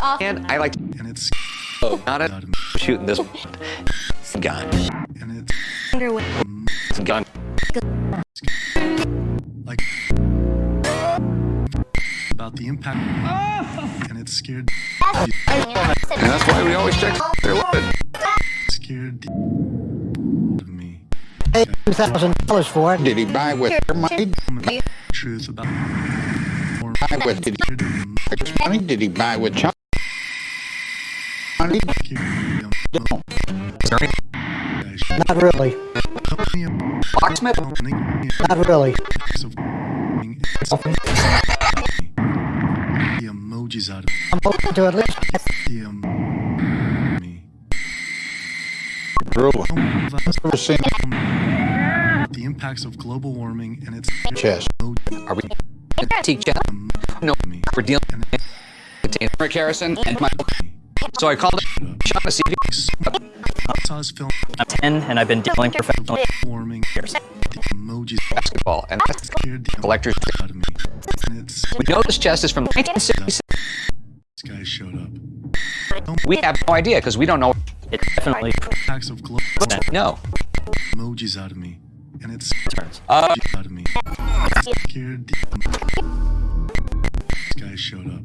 off. And I like and it's oh, not it. shooting this gun. and it's Underwear. It's a gun. like about the impact and it's scared And that's why we always check their weapon. scared of me Hey, two thousand dollars for it. Did he buy with your money? truth about or Buy with did he money? Did he buy with China money? Not really. Locksmith? Not really. the emojis out of I'm hoping to at least the um, me. Really? Some of us Ever seen the impacts of global warming and its chess? Are we teach? No, we're dealing with Rick Harrison and Michael. So I called him, shot to see if saw his film I'm 10 and I've been dealing professionally. warming the emojis basketball, and that's scared the collector's. emojis out of me We know this chest is from 1966. this guy showed up We have no idea because we don't know. It definitely impacts of global No. emojis out of me and it's turns. Uh, out of me scared the this guy showed up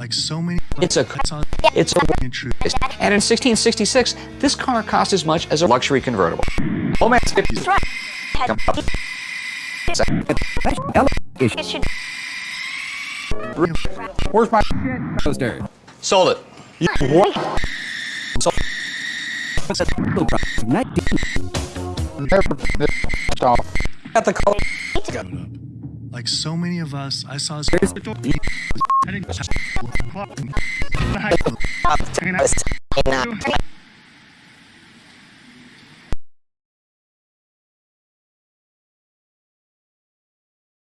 like so many It's a- I saw it's a in truth And in 1666, this car cost as much as a luxury convertible. Oh man, it's 50. Come up. It should Where's my Sold it. Got the color. Like so many of us I saw